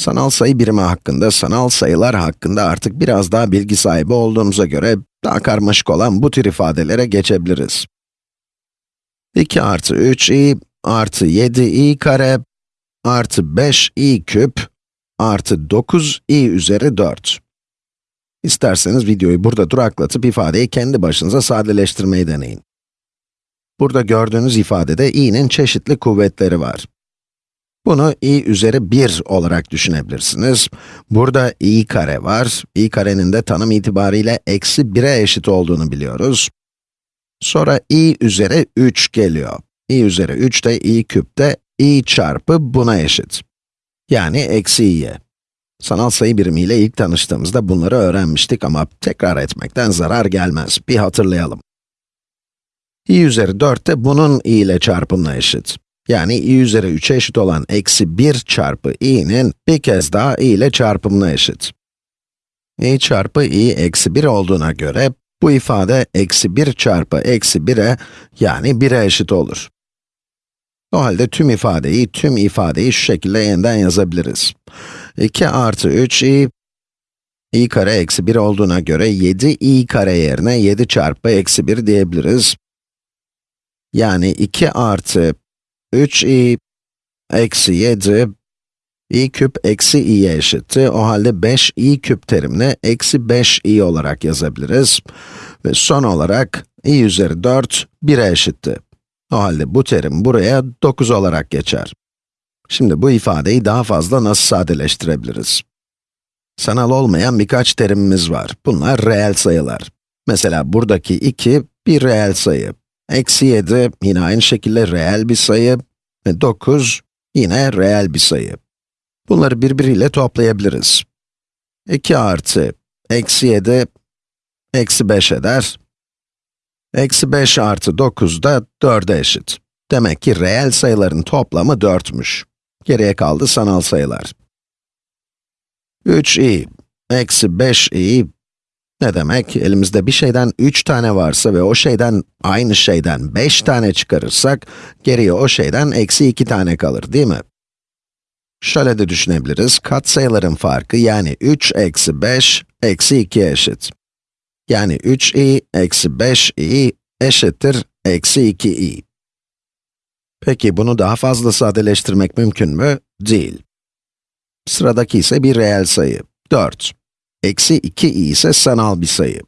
Sanal sayı birimi hakkında, sanal sayılar hakkında artık biraz daha bilgi sahibi olduğumuza göre, daha karmaşık olan bu tür ifadelere geçebiliriz. 2 artı 3i artı 7i kare artı 5i küp artı 9i üzeri 4. İsterseniz videoyu burada duraklatıp ifadeyi kendi başınıza sadeleştirmeyi deneyin. Burada gördüğünüz ifadede i'nin çeşitli kuvvetleri var. Bunu i üzeri 1 olarak düşünebilirsiniz. Burada i kare var. i karenin de tanım itibariyle eksi 1'e eşit olduğunu biliyoruz. Sonra i üzeri 3 geliyor. i üzeri 3 de i küpte i çarpı buna eşit. Yani eksi i'ye. Sanal sayı birimiyle ilk tanıştığımızda bunları öğrenmiştik ama tekrar etmekten zarar gelmez. Bir hatırlayalım. i üzeri 4 de bunun i ile çarpımına eşit. Yani i üzeri 3'e eşit olan eksi 1 çarpı i'nin bir kez daha i ile çarpımına eşit. i çarpı i eksi 1 olduğuna göre, bu ifade eksi 1 çarpı eksi 1'e, yani 1'e eşit olur. O halde tüm ifadeyi, tüm ifadeyi şu şekilde yeniden yazabiliriz. 2 artı 3 i, kare eksi 1 olduğuna göre 7 i kare yerine 7 çarpı eksi 1 diyebiliriz. Yani 2 artı 3i eksi 7 i küp eksi i'ye eşitti. O halde 5i küp terimini eksi 5i olarak yazabiliriz. Ve son olarak i üzeri 4, 1'e eşitti. O halde bu terim buraya 9 olarak geçer. Şimdi bu ifadeyi daha fazla nasıl sadeleştirebiliriz? Sanal olmayan birkaç terimimiz var. Bunlar reel sayılar. Mesela buradaki 2 bir reel sayı. Eksi 7 yine aynı şekilde reel bir sayı ve 9 yine reel bir sayı. Bunları birbiriyle toplayabiliriz. 2 artı eksi 7 eksi 5 eder. Eksi 5 artı 9 da 4'e eşit. Demek ki reel sayıların toplamı 4'müş. Geriye kaldı sanal sayılar. 3i eksi 5i ne demek? Elimizde bir şeyden 3 tane varsa ve o şeyden, aynı şeyden 5 tane çıkarırsak, geriye o şeyden eksi 2 tane kalır, değil mi? Şöyle de düşünebiliriz, katsayıların farkı yani 3 eksi 5 eksi 2 eşit. Yani 3i eksi 5i eşittir eksi 2i. Peki bunu daha fazla sadeleştirmek mümkün mü? Değil. Sıradaki ise bir reel sayı, 4. Eksi 2i ise sanal bir sayı.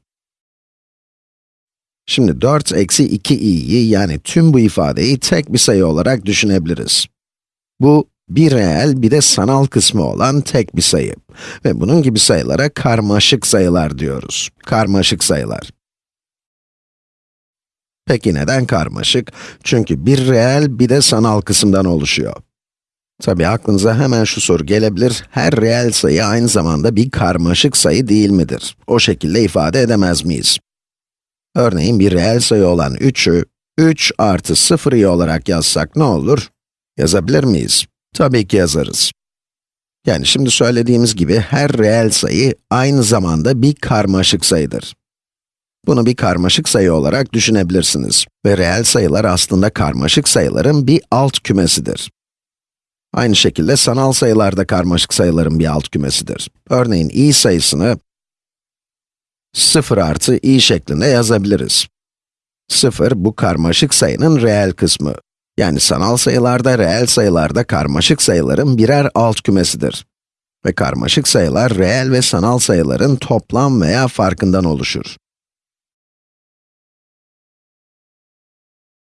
Şimdi 4 eksi 2i'yi yani tüm bu ifadeyi tek bir sayı olarak düşünebiliriz. Bu, bir reel bir de sanal kısmı olan tek bir sayı. Ve bunun gibi sayılara karmaşık sayılar diyoruz. Karmaşık sayılar. Peki neden karmaşık? Çünkü bir reel bir de sanal kısımdan oluşuyor. Tabi aklınıza hemen şu soru gelebilir, her reel sayı aynı zamanda bir karmaşık sayı değil midir? O şekilde ifade edemez miyiz? Örneğin bir reel sayı olan 3'ü, 3 artı 0 olarak yazsak ne olur? Yazabilir miyiz? Tabii ki yazarız. Yani şimdi söylediğimiz gibi her reel sayı aynı zamanda bir karmaşık sayıdır. Bunu bir karmaşık sayı olarak düşünebilirsiniz. Ve reel sayılar aslında karmaşık sayıların bir alt kümesidir. Aynı şekilde sanal sayılar da karmaşık sayıların bir alt kümesidir. Örneğin i sayısını 0 artı i şeklinde yazabiliriz. 0, bu karmaşık sayının reel kısmı. Yani sanal sayılarda, reel sayılarda karmaşık sayıların birer alt kümesidir. Ve karmaşık sayılar, reel ve sanal sayıların toplam veya farkından oluşur.